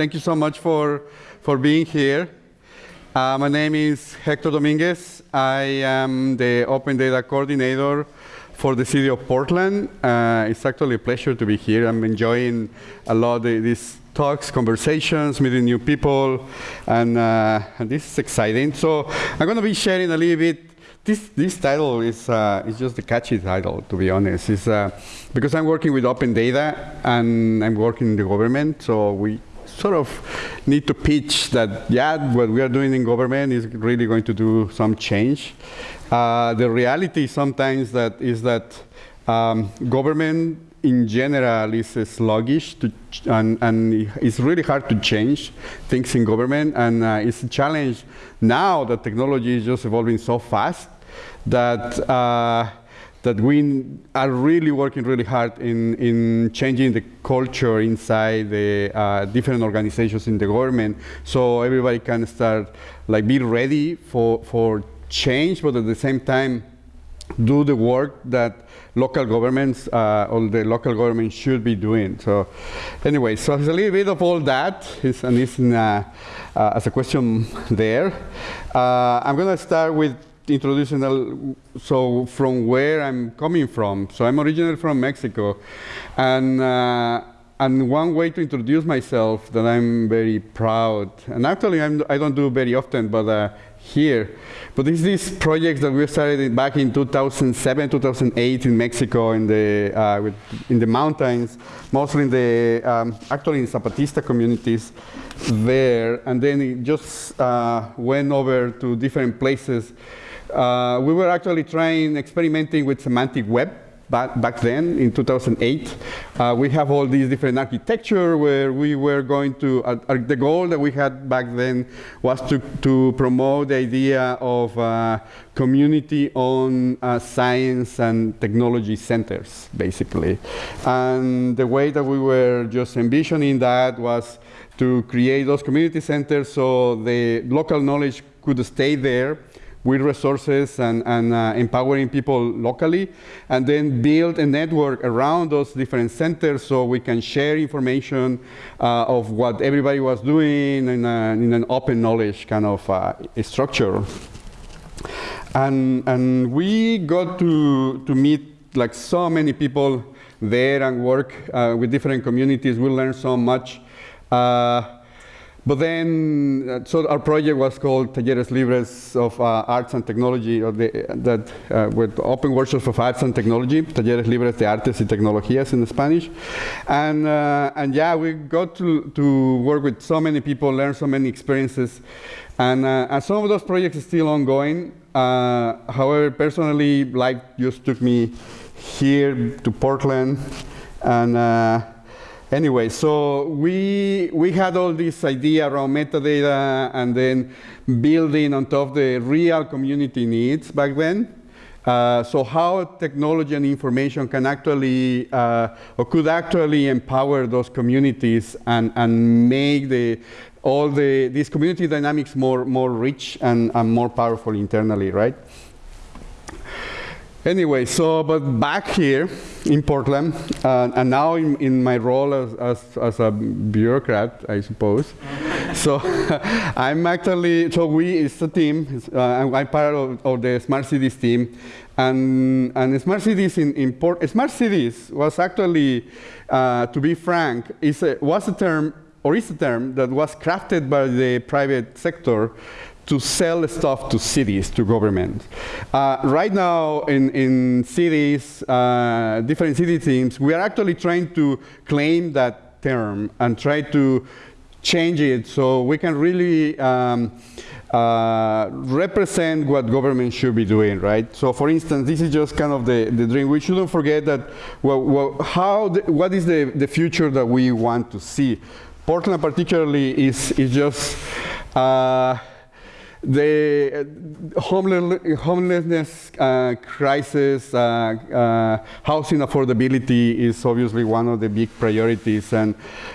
Thank you so much for, for being here. Uh, my name is Hector Dominguez. I am the Open Data Coordinator for the city of Portland. Uh, it's actually a pleasure to be here. I'm enjoying a lot of these talks, conversations, meeting new people, and, uh, and this is exciting. So I'm going to be sharing a little bit this, this title is, uh, is just a catchy title, to be honest. It's, uh, because I'm working with open data and I'm working in the government, so we sort of need to pitch that, yeah, what we are doing in government is really going to do some change. Uh, the reality sometimes that is that um, government in general is sluggish to and, and, it's really hard to change things in government and uh, it's a challenge now that technology is just evolving so fast that uh, that we are really working really hard in, in changing the culture inside the uh, different organizations in the government so everybody can start like be ready for, for change but at the same time do the work that local governments uh, or the local government should be doing. So anyway, so it's a little bit of all that, and it's in, uh, uh, as a question there. Uh, I'm going to start with introducing, so from where I'm coming from. So I'm originally from Mexico, and uh, and one way to introduce myself that I'm very proud, and actually I'm, I do not do very often, but uh, here. But this is projects that we started back in 2007, 2008 in Mexico, in the uh, with, in the mountains, mostly in the um, actually in Zapatista communities there, and then it just uh, went over to different places. Uh, we were actually trying experimenting with semantic web back, back then in 2008. Uh, we have all these different architecture where we were going to, uh, uh, the goal that we had back then was to, to promote the idea of uh, community on uh, science and technology centers, basically. And the way that we were just envisioning that was to create those community centers so the local knowledge could stay there with resources and, and uh, empowering people locally, and then build a network around those different centers so we can share information uh, of what everybody was doing in, a, in an open knowledge kind of uh, structure. And, and we got to, to meet like so many people there and work uh, with different communities. We learned so much. Uh, but then, uh, so our project was called Talleres Libres of uh, Arts and Technology, or the, that uh, with open workshops of arts and technology, Talleres Libres de Artes y Tecnologías in Spanish. And, uh, and yeah, we got to, to work with so many people, learn so many experiences. And, uh, and some of those projects are still ongoing. However, personally, life just took me here to Portland. And Anyway, so we, we had all this idea around metadata and then building on top of the real community needs back then. Uh, so how technology and information can actually, uh, or could actually empower those communities and, and make the, all the, these community dynamics more, more rich and, and more powerful internally, right? Anyway, so, but back here in Portland, uh, and now in, in my role as, as, as, a bureaucrat, I suppose. so I'm actually, so we, it's a team, uh, I'm part of, of, the Smart Cities team. And, and Smart Cities in, in Port, Smart Cities was actually, uh, to be frank, is a, was a term, or is a term that was crafted by the private sector to sell stuff to cities, to government. Uh, right now in, in cities, uh, different city teams, we are actually trying to claim that term and try to change it so we can really um, uh, represent what government should be doing, right? So for instance, this is just kind of the, the dream. We shouldn't forget that, well, well how the, what is the, the future that we want to see? Portland particularly is, is just, uh, the uh, homelessness uh, crisis, uh, uh, housing affordability is obviously one of the big priorities. And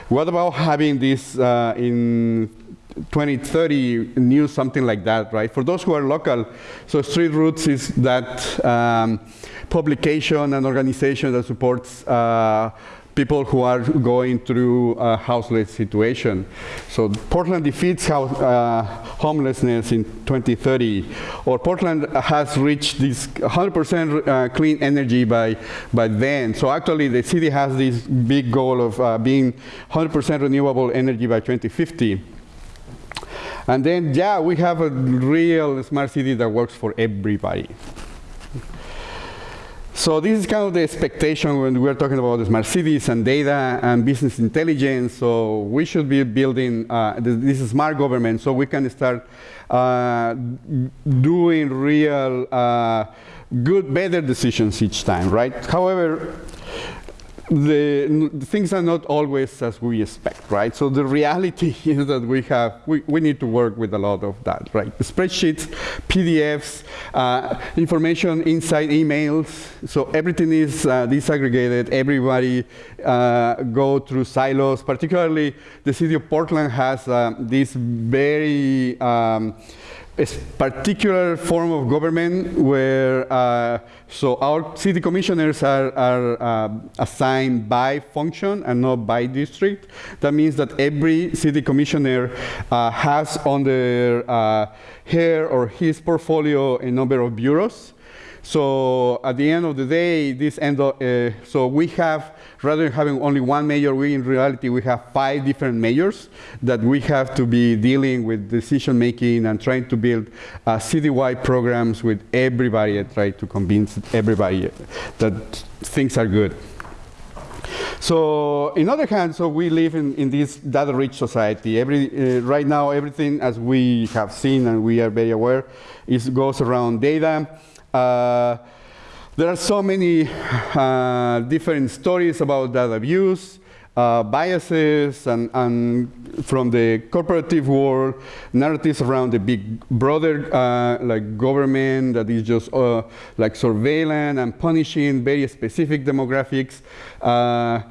what about having this uh, in 2030 new something like that, right? For those who are local, so Street Roots is that um, publication and organization that supports uh, people who are going through a houseless situation. So Portland defeats house, uh, homelessness in 2030, or Portland has reached this 100% uh, clean energy by, by then. So actually the city has this big goal of uh, being 100% renewable energy by 2050. And then, yeah, we have a real smart city that works for everybody. So this is kind of the expectation when we're talking about the smart cities and data and business intelligence. So we should be building uh, this smart government so we can start uh, doing real uh, good, better decisions each time, right? However, the, things are not always as we expect, right? So the reality is that we have, we, we need to work with a lot of that, right? Spreadsheets, PDFs, uh, information inside emails. So everything is uh, disaggregated. Everybody uh, go through silos. Particularly, the city of Portland has uh, this very um, particular form of government where, uh, so our city commissioners are, are uh, assigned by function and not by district. That means that every city commissioner uh, has on their uh, her or his portfolio a number of bureaus. So at the end of the day, this end uh, so we have rather than having only one mayor, we in reality we have five different mayors that we have to be dealing with decision making and trying to build uh, citywide programs with everybody and try to convince everybody that things are good. So, in the other hand, so we live in, in this data-rich society. Every, uh, right now, everything, as we have seen and we are very aware, is goes around data. Uh, there are so many uh, different stories about data abuse, uh, biases, and, and, from the corporative world, narratives around the big brother, uh, like government that is just uh, like surveilling and punishing very specific demographics, uh,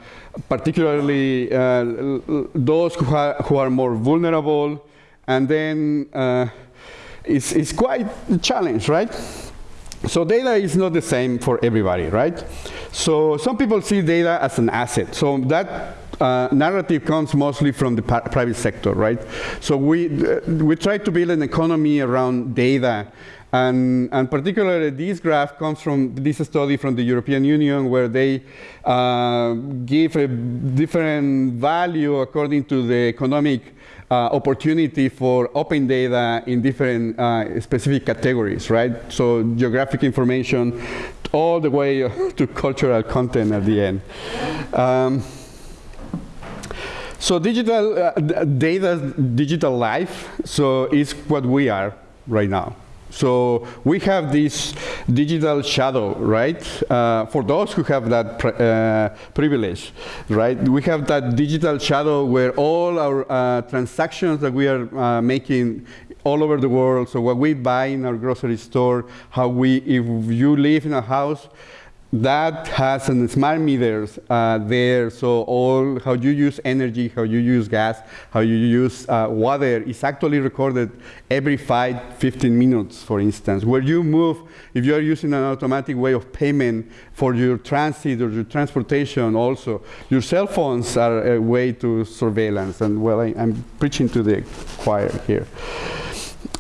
particularly uh, those who, who, are more vulnerable, and then it's, it's quite a challenge, right? So data is not the same for everybody, right? So some people see data as an asset. So that uh, narrative comes mostly from the private sector, right? So we, uh, we try to build an economy around data and, and, particularly this graph comes from this study from the European Union where they uh, give a different value according to the economic uh, opportunity for open data in different uh, specific categories, right? So geographic information all the way to cultural content at the end. Um, so digital uh, data, digital life, so is what we are right now. So we have this digital shadow, right? Uh, for those who have that uh, privilege, right? We have that digital shadow where all our uh, transactions that we are uh, making all over the world, so what we buy in our grocery store, how we, if you live in a house, that has some smart meters uh, there, so all how you use energy, how you use gas, how you use uh, water is actually recorded every five, 15 minutes, for instance. Where you move, if you are using an automatic way of payment for your transit or your transportation also, your cell phones are a way to surveillance, and well, I, I'm preaching to the choir here.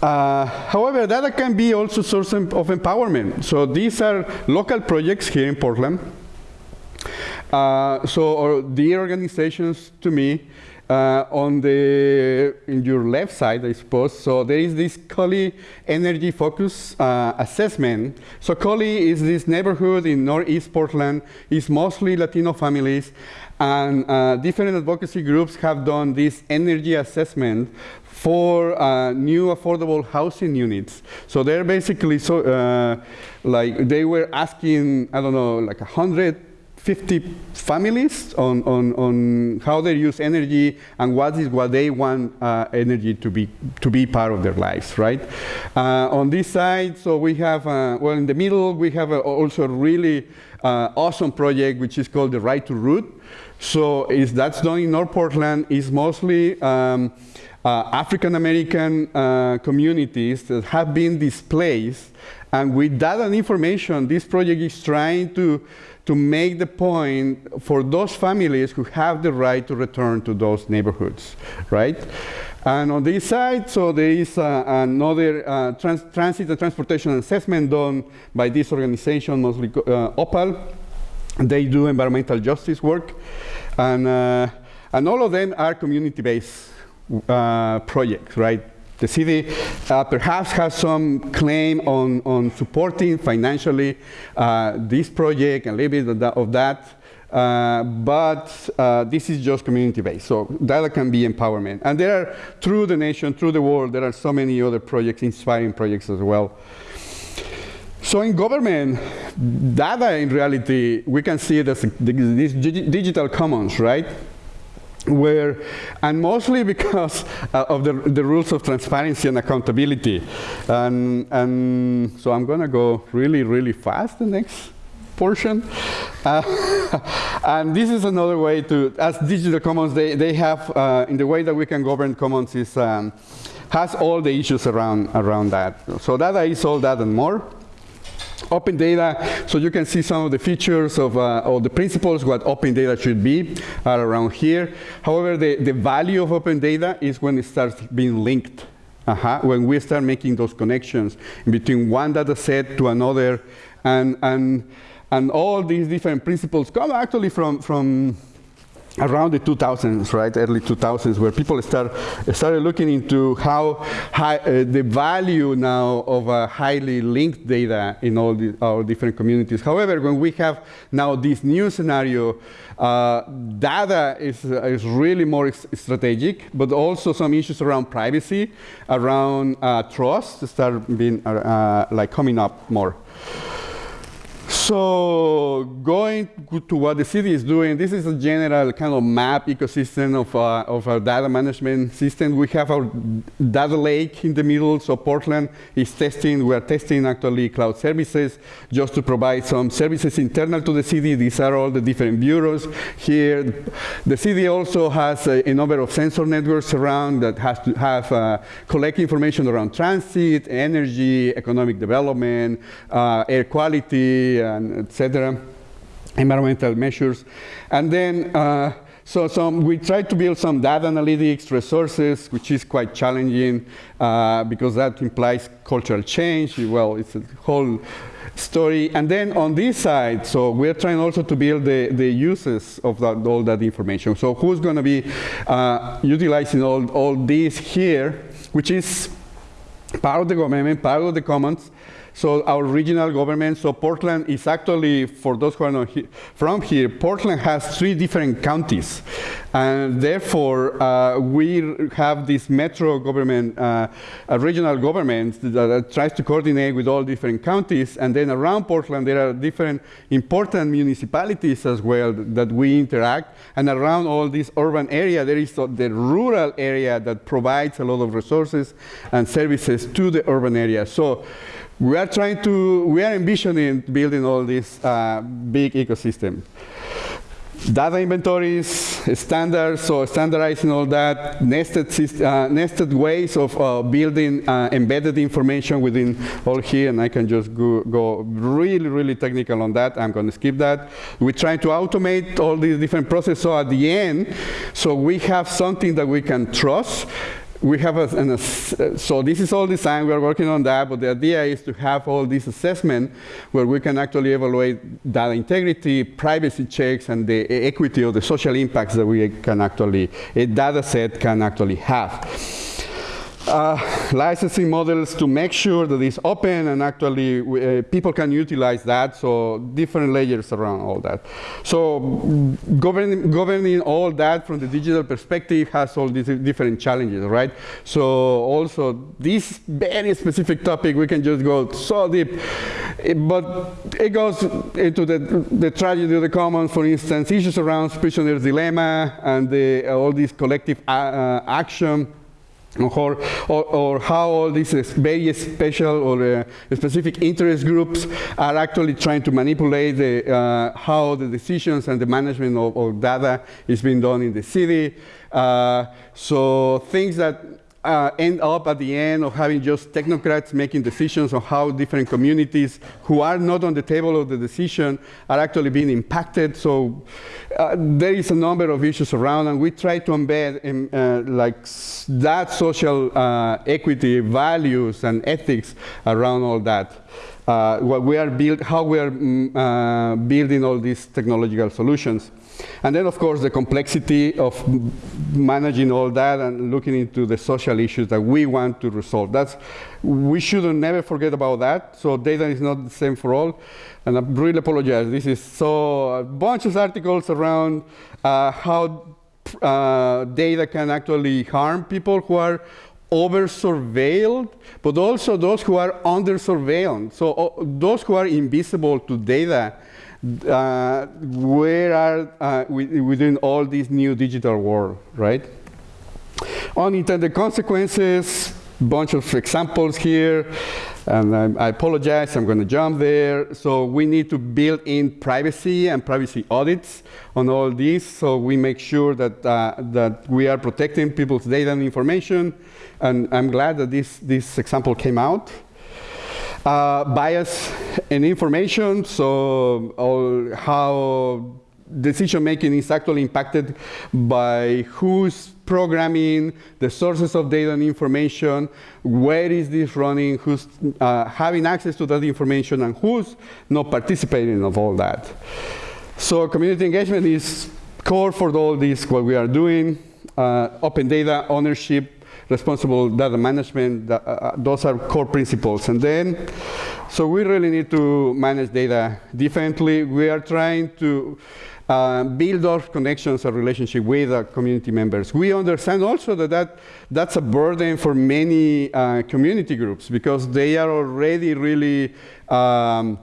Uh, however, data can be also source of empowerment. So these are local projects here in Portland. Uh, so the organizations to me uh, on the in your left side, I suppose. So there is this Cully Energy Focus uh, assessment. So Cully is this neighborhood in Northeast Portland. It's mostly Latino families, and uh, different advocacy groups have done this energy assessment for uh, new affordable housing units. So they're basically so uh, like they were asking I don't know like 150 families on, on, on how they use energy and what is what they want uh, energy to be to be part of their lives, right? Uh, on this side, so we have uh, well in the middle we have a, also a really uh, awesome project which is called the Right to Root. So is that's done in North Portland. It's mostly um, uh, African American uh, communities that have been displaced. And with that and information, this project is trying to, to make the point for those families who have the right to return to those neighborhoods, right? And on this side, so there is uh, another uh, trans transit and transportation assessment done by this organization, mostly uh, OPAL. They do environmental justice work. And, uh, and all of them are community-based uh, projects, right? The city uh, perhaps has some claim on, on supporting financially this project and a little bit of that. Uh, but uh, this is just community-based, so that can be empowerment. And there are, through the nation, through the world, there are so many other projects, inspiring projects as well. So in government, data in reality, we can see it as this digital commons, right? where, and mostly because uh, of the, the rules of transparency and accountability. And, and so I'm gonna go really, really fast the next portion. Uh, and this is another way to, as digital commons, they, they have, uh, in the way that we can govern commons is, um, has all the issues around, around that. So data is all that and more. Open data, so you can see some of the features of, uh, or the principles what open data should be are around here. However, the, the value of open data is when it starts being linked. Uh -huh. When we start making those connections between one data set to another and, and and all these different principles come actually from, from around the 2000s, right, early 2000s, where people start, started looking into how high, uh, the value now of uh, highly linked data in all the, our different communities. However, when we have now this new scenario, uh, data is, uh, is really more strategic, but also some issues around privacy, around uh, trust start being uh, like coming up more. So going to what the city is doing, this is a general kind of map ecosystem of, uh, of our data management system. We have our data lake in the middle, so Portland is testing, we are testing actually cloud services just to provide some services internal to the city. These are all the different bureaus here. The city also has a, a number of sensor networks around that has to have uh, collect information around transit, energy, economic development, uh, air quality, uh, and etc. Environmental measures. And then, uh, so some, we try to build some data analytics resources, which is quite challenging uh, because that implies cultural change. Well, it's a whole story. And then on this side, so we're trying also to build the, the uses of that, all that information. So who's going to be uh, utilizing all, all this here, which is part of the government, part of the commons, so our regional government, so Portland is actually, for those who are not he from here, Portland has three different counties. And therefore, uh, we have this metro government, uh, a regional government that, that, tries to coordinate with all different counties. And then around Portland, there are different important municipalities as well that we interact. And around all this urban area, there is the rural area that provides a lot of resources and services to the urban area. So we are trying to, we are envisioning building all this uh, big ecosystem. Data inventories, standards, so standardizing all that, nested, uh, nested ways of uh, building uh, embedded information within all here, and I can just go, go really, really technical on that. I'm going to skip that. We're trying to automate all these different processes, so at the end, so we have something that we can trust, we have a, an, so this is all design, we are working on that, but the idea is to have all this assessment where we can actually evaluate data integrity, privacy checks, and the equity of the social impacts that we can actually, a data set can actually have uh, licensing models to make sure that it's open and actually uh, people can utilize that, so different layers around all that. So governing, governing all that from the digital perspective has all these different challenges, right? So also this very specific topic, we can just go so deep, but it goes into the, the tragedy of the commons, for instance, issues around prisoner's dilemma and the, all these collective uh, uh action or, or, or, how all these very special or uh, specific interest groups are actually trying to manipulate the, uh, how the decisions and the management of, of, data is being done in the city. Uh, so things that uh, end up at the end of having just technocrats making decisions on how different communities who are not on the table of the decision are actually being impacted. So uh, there is a number of issues around, and we try to embed in, uh, like that social uh, equity values and ethics around all that. Uh, what we are build, how we are mm, uh, building all these technological solutions. And then, of course, the complexity of managing all that and looking into the social issues that we want to resolve. That's, we should never forget about that. So data is not the same for all. And I really apologize. This is so a bunch of articles around uh, how uh, data can actually harm people who are over surveilled, but also those who are under surveillance. So uh, those who are invisible to data uh, where are uh, within all this new digital world, right? Unintended consequences, bunch of examples here, and I, I apologize, I'm going to jump there. So we need to build in privacy and privacy audits on all these, so we make sure that, uh, that we are protecting people's data and information, and I'm glad that this, this example came out. Uh, bias in information, so how decision making is actually impacted by who's programming, the sources of data and information, where is this running, who's uh, having access to that information, and who's not participating of all that. So community engagement is core for all this, what we are doing. Uh, open data ownership responsible data management, uh, uh, those are core principles. And then, so we really need to manage data differently. We are trying to uh, build those connections and relationship with our community members. We understand also that, that that's a burden for many uh, community groups because they are already really um,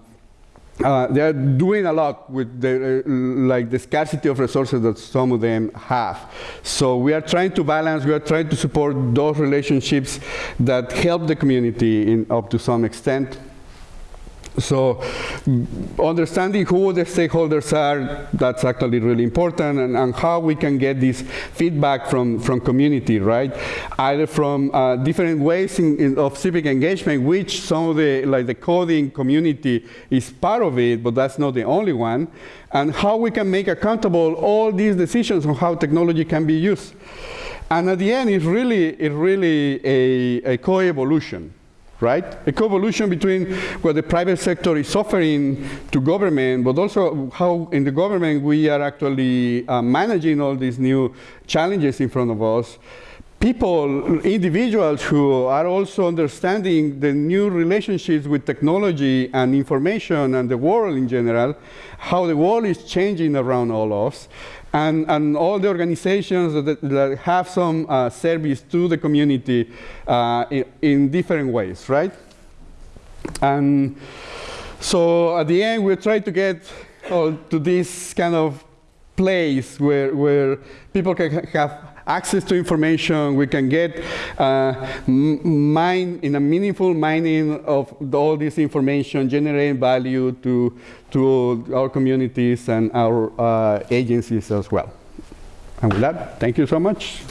uh, they are doing a lot with the, uh, like the scarcity of resources that some of them have. So we are trying to balance, we are trying to support those relationships that help the community in, up to some extent. So understanding who the stakeholders are, that's actually really important, and, and how we can get this feedback from, from community, right? Either from uh, different ways in, in, of civic engagement, which some of the, like the coding community is part of it, but that's not the only one, and how we can make accountable all these decisions on how technology can be used. And at the end, it's really, it's really a, a co-evolution right? A co-evolution between what the private sector is offering to government, but also how in the government we are actually uh, managing all these new challenges in front of us. People, individuals who are also understanding the new relationships with technology and information and the world in general, how the world is changing around all of us, and, and all the organizations that, that have some uh, service to the community uh, in, in, different ways, right? And so at the end, we try to get oh, to this kind of place where, where people can have access to information, we can get uh, mine in a meaningful mining of all this information, generating value to, to our communities and our uh, agencies as well. And with that, thank you so much.